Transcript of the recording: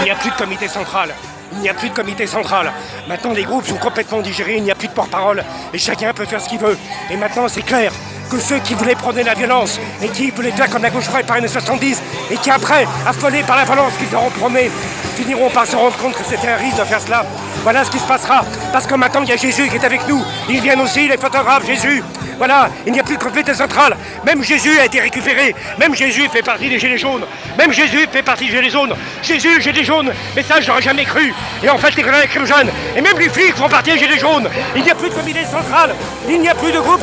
Il n'y a plus de comité central. Il n'y a plus de comité central. Maintenant, les groupes sont complètement digérés, il n'y a plus de porte-parole et chacun peut faire ce qu'il veut. Et maintenant, c'est clair que ceux qui voulaient prôner la violence et qui voulaient faire comme la gauche par les 70 et qui après, affolés par la violence qu'ils auront promis, finiront par se rendre compte que c'était un risque de faire cela. Voilà ce qui se passera. Parce que maintenant, il y a Jésus qui est avec nous. Ils viennent aussi, les photographes, Jésus. Voilà, il n'y a plus de comité central. Même Jésus a été récupéré. Même Jésus fait partie des Gilets jaunes. Même Jésus fait partie des Gilets jaunes. Jésus, Gilets jaunes. Mais ça, j'aurais jamais cru. Et en fait, les grenades jeunes. Et même les flics font partie des Gilets jaunes. Il n'y a plus de comité central. Il n'y a plus de groupe